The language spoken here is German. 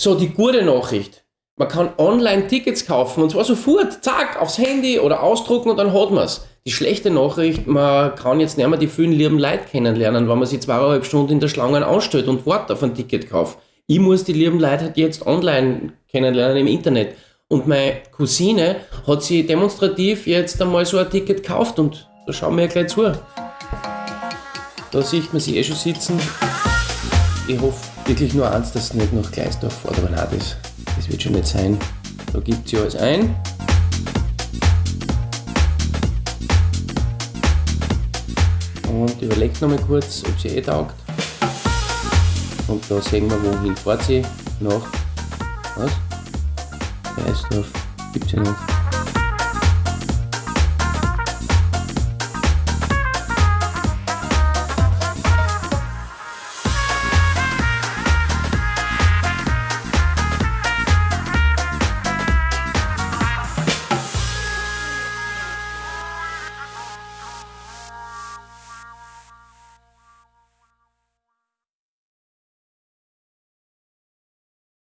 So, die gute Nachricht. Man kann online Tickets kaufen und zwar sofort, zack, aufs Handy oder ausdrucken und dann hat man es. Die schlechte Nachricht, man kann jetzt nicht mehr die vielen lieben Leute kennenlernen, wenn man sich zweieinhalb Stunden in der Schlange anstellt und wartet auf einen Ticketkauf. Ich muss die lieben Leute halt jetzt online kennenlernen im Internet. Und meine Cousine hat sie demonstrativ jetzt einmal so ein Ticket gekauft und da schauen wir ja gleich zu. Da sieht man sie eh schon sitzen. Ich hoffe wirklich nur eins, dass es nicht nach Gleisdorf fährt, aber nein, das, wird schon nicht sein. Da gibt sie alles ein. Und überlegt nochmal kurz, ob sie eh taugt. Und da sehen wir, wohin fährt sie nach. Was? Gleisdorf. Gibt's ja nicht.